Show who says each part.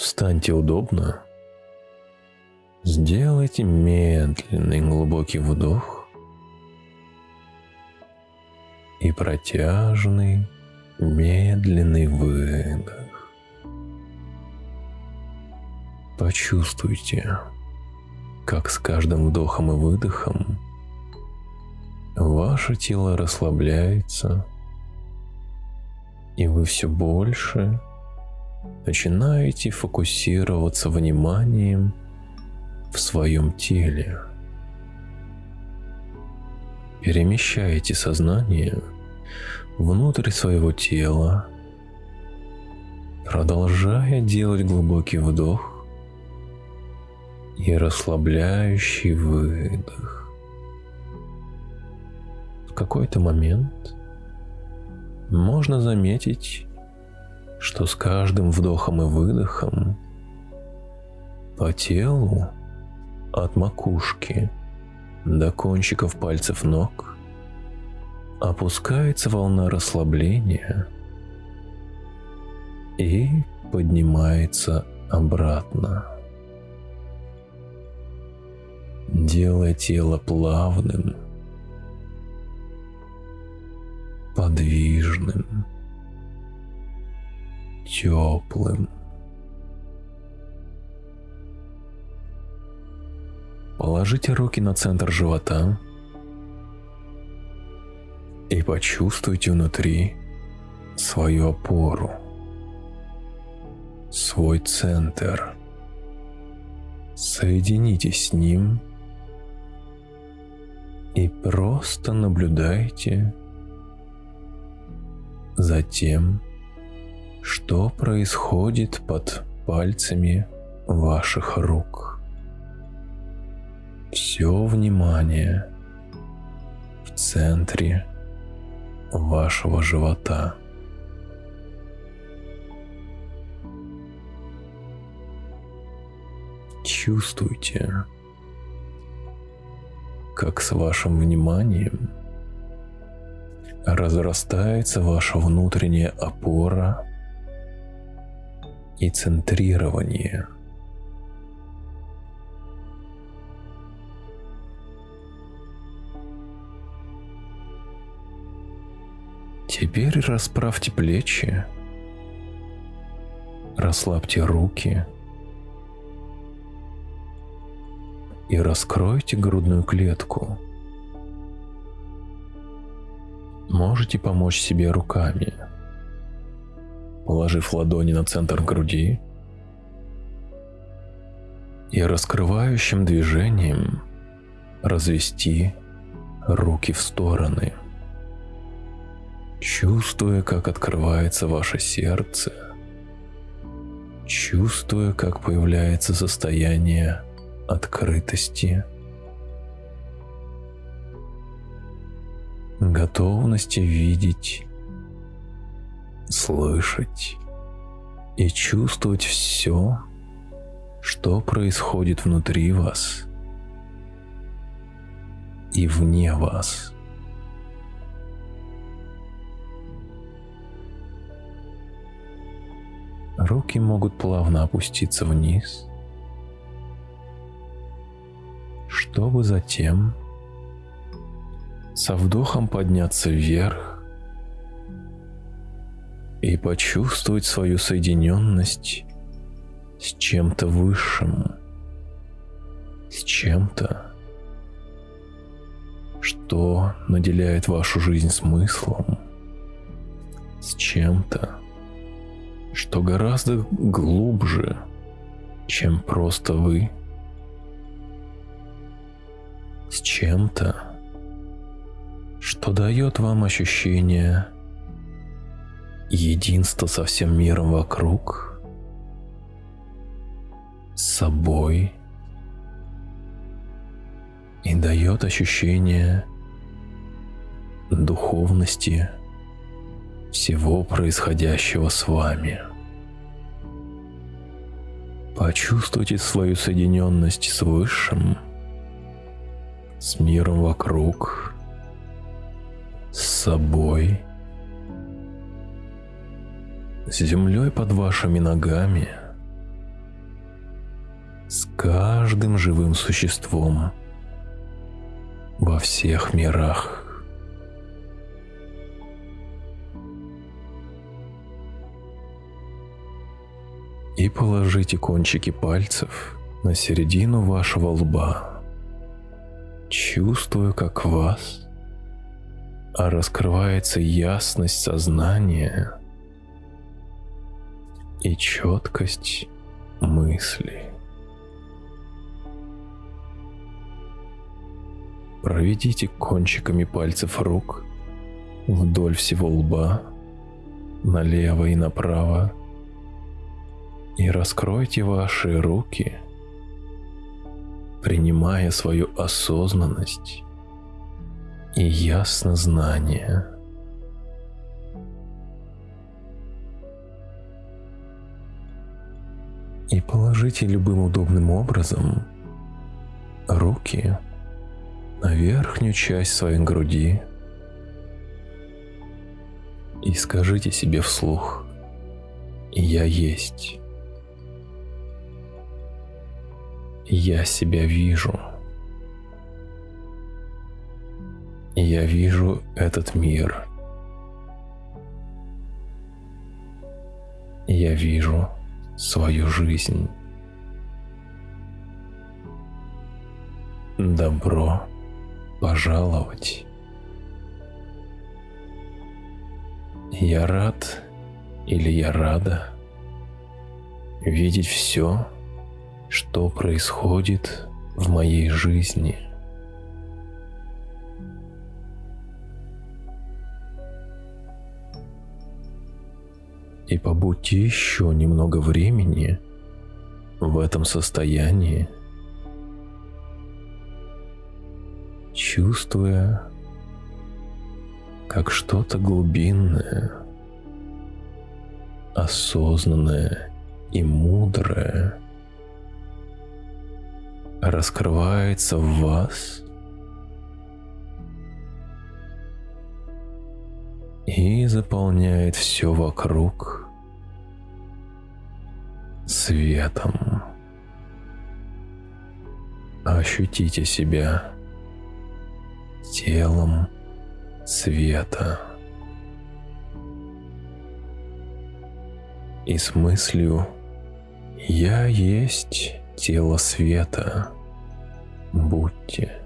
Speaker 1: Встаньте удобно. Сделайте медленный глубокий вдох и протяжный медленный выдох. Почувствуйте, как с каждым вдохом и выдохом ваше тело расслабляется, и вы все больше начинаете фокусироваться вниманием в своем теле. Перемещаете сознание внутрь своего тела, продолжая делать глубокий вдох и расслабляющий выдох. В какой-то момент можно заметить, что с каждым вдохом и выдохом по телу от макушки до кончиков пальцев ног опускается волна расслабления и поднимается обратно, делая тело плавным, подвижным, теплым. Положите руки на центр живота и почувствуйте внутри свою опору, свой центр. Соединитесь с ним и просто наблюдайте за тем, что происходит под пальцами ваших рук все внимание в центре вашего живота. Чувствуйте, как с вашим вниманием разрастается ваша внутренняя опора и центрирование – Теперь расправьте плечи, расслабьте руки. И раскройте грудную клетку. Можете помочь себе руками, положив ладони на центр груди и раскрывающим движением развести руки в стороны – чувствуя, как открывается ваше сердце, чувствуя, как появляется состояние открытости, готовности видеть, слышать и чувствовать все, что происходит внутри вас и вне вас. Руки могут плавно опуститься вниз, чтобы затем со вдохом подняться вверх и почувствовать свою соединенность с чем-то высшим, с чем-то, что наделяет вашу жизнь смыслом, с чем-то, что гораздо глубже, чем просто вы. С чем-то, что дает вам ощущение единства со всем миром вокруг, с собой и дает ощущение духовности всего происходящего с вами. Почувствуйте свою соединенность с Высшим, с миром вокруг, с собой, с землей под вашими ногами каждым живым существом во всех мирах. И положите кончики пальцев на середину вашего лба, чувствуя, как вас раскрывается ясность сознания и четкость мысли. Проведите кончиками пальцев рук вдоль всего лба, налево и направо, и раскройте ваши руки, принимая свою осознанность и ясно знание. И положите любым удобным образом руки на верхнюю часть своей груди и скажите себе вслух «Я есть». Я себя вижу. Я вижу этот мир. Я вижу свою жизнь. Добро пожаловать. Я рад или я рада видеть все, что происходит в моей жизни. И побудьте еще немного времени в этом состоянии – чувствуя, как что-то глубинное, осознанное и мудрое раскрывается в вас и заполняет все вокруг светом. Ощутите себя телом света. И с мыслью «Я есть тело света» будьте